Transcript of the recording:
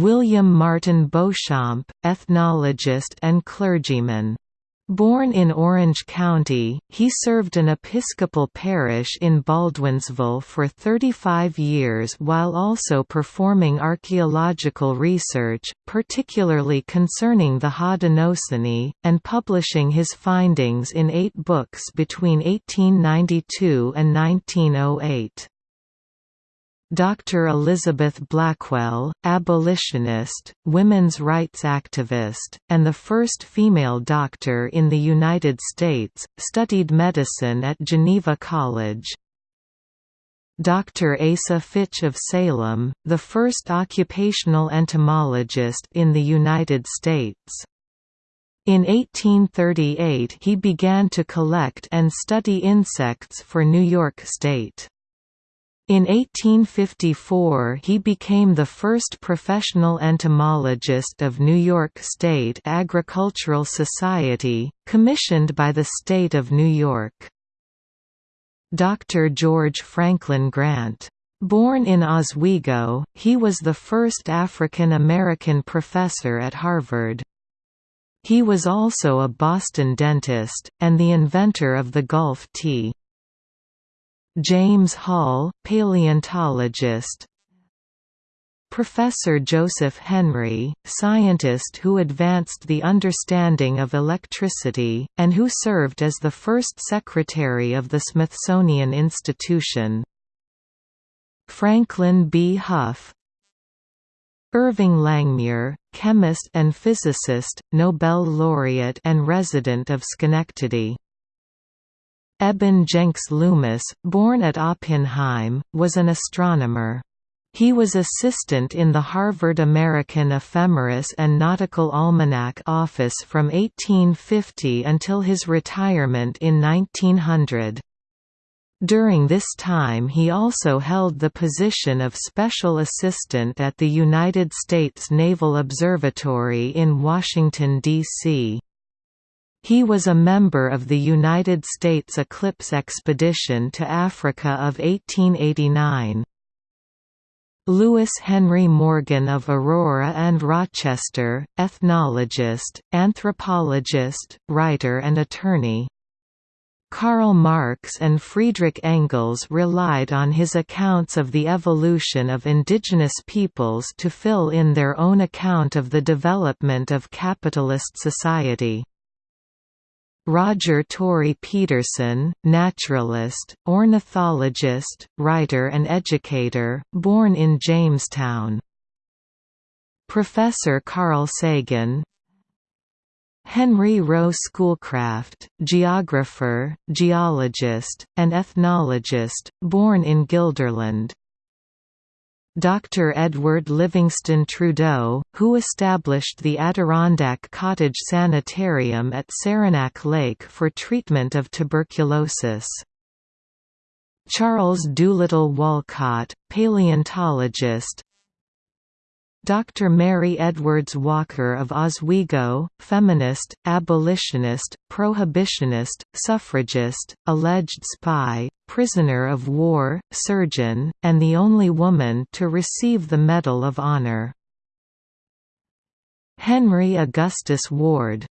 William Martin Beauchamp, ethnologist and clergyman. Born in Orange County, he served an Episcopal parish in Baldwinsville for 35 years while also performing archaeological research, particularly concerning the Haudenosaunee, and publishing his findings in eight books between 1892 and 1908. Dr. Elizabeth Blackwell, abolitionist, women's rights activist, and the first female doctor in the United States, studied medicine at Geneva College. Dr. Asa Fitch of Salem, the first occupational entomologist in the United States. In 1838 he began to collect and study insects for New York State. In 1854 he became the first professional entomologist of New York State Agricultural Society, commissioned by the state of New York. Dr. George Franklin Grant. Born in Oswego, he was the first African American professor at Harvard. He was also a Boston dentist, and the inventor of the golf tee. James Hall, paleontologist Professor Joseph Henry, scientist who advanced the understanding of electricity, and who served as the first secretary of the Smithsonian Institution. Franklin B. Hough Irving Langmuir, chemist and physicist, Nobel laureate and resident of Schenectady Eben Jenks Loomis, born at Oppenheim, was an astronomer. He was assistant in the Harvard American Ephemeris and Nautical Almanac office from 1850 until his retirement in 1900. During this time he also held the position of Special Assistant at the United States Naval Observatory in Washington, D.C. He was a member of the United States Eclipse Expedition to Africa of 1889. Lewis Henry Morgan of Aurora and Rochester, ethnologist, anthropologist, writer and attorney. Karl Marx and Friedrich Engels relied on his accounts of the evolution of indigenous peoples to fill in their own account of the development of capitalist society. Roger Tory Peterson, naturalist, ornithologist, writer and educator, born in Jamestown. Professor Carl Sagan Henry Rowe Schoolcraft, geographer, geologist, and ethnologist, born in Guilderland. Dr. Edward Livingston Trudeau, who established the Adirondack Cottage Sanitarium at Saranac Lake for treatment of tuberculosis. Charles Doolittle Walcott, paleontologist, Dr. Mary Edwards Walker of Oswego, feminist, abolitionist, prohibitionist, suffragist, alleged spy, prisoner of war, surgeon, and the only woman to receive the Medal of Honor. Henry Augustus Ward